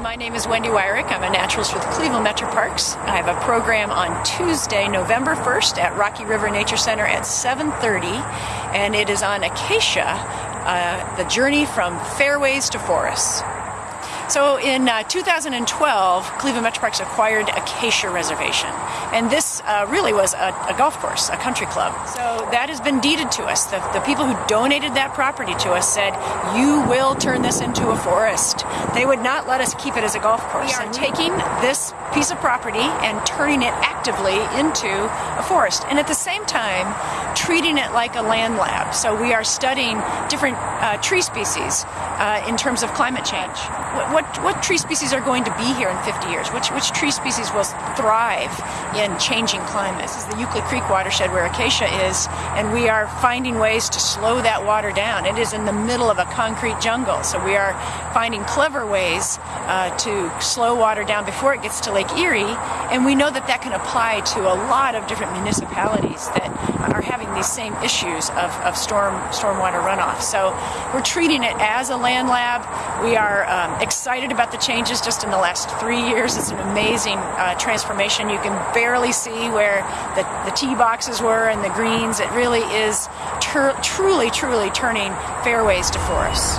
My name is Wendy Wyrick. I'm a naturalist with Cleveland Metro Parks. I have a program on Tuesday, November 1st at Rocky River Nature Center at 7.30 and it is on Acacia, uh, the journey from fairways to forests. So in uh, 2012, Cleveland Metro Parks acquired Acacia Reservation, and this uh, really was a, a, golf course, a country club. So that has been deeded to us. The, the, people who donated that property to us said, you will turn this into a forest. They would not let us keep it as a golf course. We are taking this piece of property and turning it actively into a forest, and at the same time, treating it like a land lab. So we are studying different uh, tree species uh, in terms of climate change. What, what, what, tree species are going to be here in 50 years? Which, which tree species will thrive in changing climates? This is the Euclid Creek watershed where acacia is, and we are finding ways to slow that water down. It is in the middle of a concrete jungle, so we are finding clever ways uh, to slow water down before it gets to Lake Erie, and we know that that can apply to a lot of different municipalities that are having these same issues of, of storm stormwater runoff. So we're treating it as a land lab. We are um, excited about the changes just in the last three years. It's an amazing uh, transformation. You can barely see where the, the tee boxes were and the greens. It really is truly, truly turning fairways to forests.